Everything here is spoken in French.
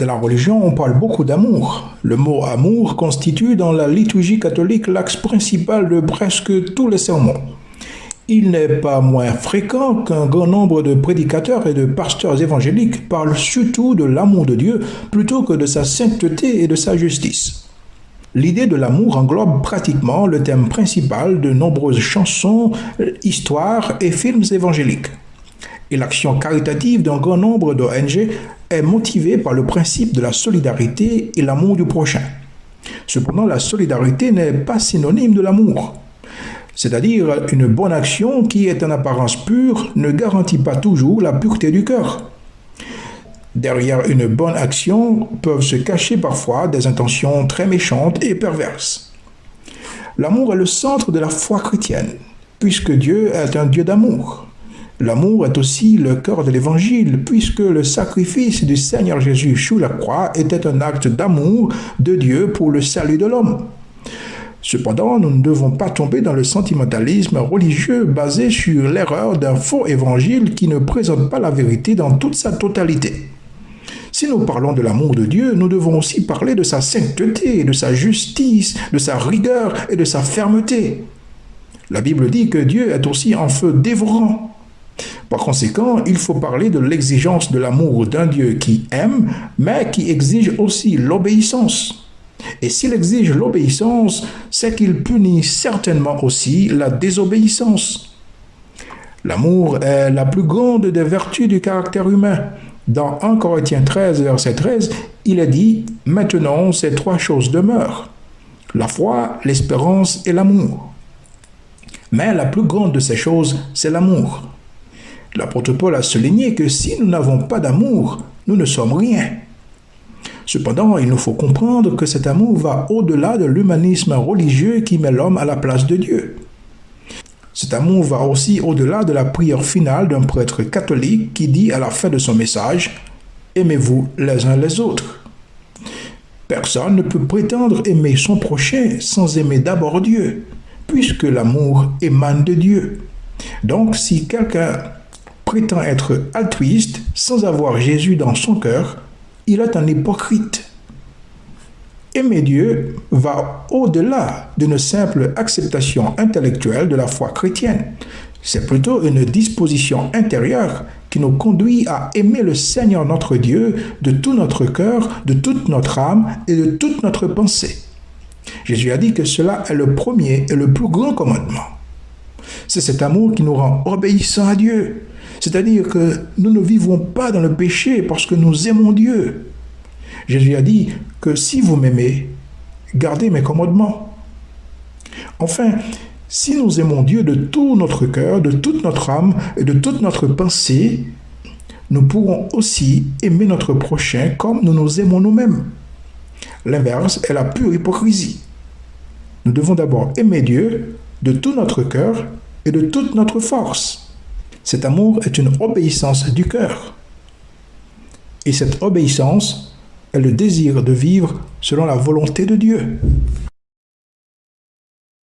Dans la religion, on parle beaucoup d'amour. Le mot amour constitue dans la liturgie catholique l'axe principal de presque tous les sermons. Il n'est pas moins fréquent qu'un grand nombre de prédicateurs et de pasteurs évangéliques parlent surtout de l'amour de Dieu plutôt que de sa sainteté et de sa justice. L'idée de l'amour englobe pratiquement le thème principal de nombreuses chansons, histoires et films évangéliques. Et l'action caritative d'un grand nombre d'ONG est motivée par le principe de la solidarité et l'amour du prochain. Cependant, la solidarité n'est pas synonyme de l'amour. C'est-à-dire, une bonne action qui est en apparence pure ne garantit pas toujours la pureté du cœur. Derrière une bonne action peuvent se cacher parfois des intentions très méchantes et perverses. L'amour est le centre de la foi chrétienne, puisque Dieu est un Dieu d'amour. L'amour est aussi le cœur de l'Évangile, puisque le sacrifice du Seigneur Jésus sous la croix était un acte d'amour de Dieu pour le salut de l'homme. Cependant, nous ne devons pas tomber dans le sentimentalisme religieux basé sur l'erreur d'un faux évangile qui ne présente pas la vérité dans toute sa totalité. Si nous parlons de l'amour de Dieu, nous devons aussi parler de sa sainteté, de sa justice, de sa rigueur et de sa fermeté. La Bible dit que Dieu est aussi un feu dévorant. Par conséquent, il faut parler de l'exigence de l'amour d'un Dieu qui aime, mais qui exige aussi l'obéissance. Et s'il exige l'obéissance, c'est qu'il punit certainement aussi la désobéissance. L'amour est la plus grande des vertus du caractère humain. Dans 1 Corinthiens 13, verset 13, il est dit « Maintenant, ces trois choses demeurent, la foi, l'espérance et l'amour. » Mais la plus grande de ces choses, c'est l'amour. L'apôtre Paul a souligné que si nous n'avons pas d'amour, nous ne sommes rien. Cependant, il nous faut comprendre que cet amour va au-delà de l'humanisme religieux qui met l'homme à la place de Dieu. Cet amour va aussi au-delà de la prière finale d'un prêtre catholique qui dit à la fin de son message « Aimez-vous les uns les autres ». Personne ne peut prétendre aimer son prochain sans aimer d'abord Dieu, puisque l'amour émane de Dieu. Donc, si quelqu'un prétend être altruiste sans avoir Jésus dans son cœur, il est un hypocrite. Aimer Dieu va au-delà d'une simple acceptation intellectuelle de la foi chrétienne. C'est plutôt une disposition intérieure qui nous conduit à aimer le Seigneur notre Dieu de tout notre cœur, de toute notre âme et de toute notre pensée. Jésus a dit que cela est le premier et le plus grand commandement. C'est cet amour qui nous rend obéissants à Dieu. C'est-à-dire que nous ne vivons pas dans le péché parce que nous aimons Dieu. Jésus a dit que si vous m'aimez, gardez mes commandements. Enfin, si nous aimons Dieu de tout notre cœur, de toute notre âme et de toute notre pensée, nous pourrons aussi aimer notre prochain comme nous nous aimons nous-mêmes. L'inverse est la pure hypocrisie. Nous devons d'abord aimer Dieu de tout notre cœur et de toute notre force. Cet amour est une obéissance du cœur. Et cette obéissance est le désir de vivre selon la volonté de Dieu.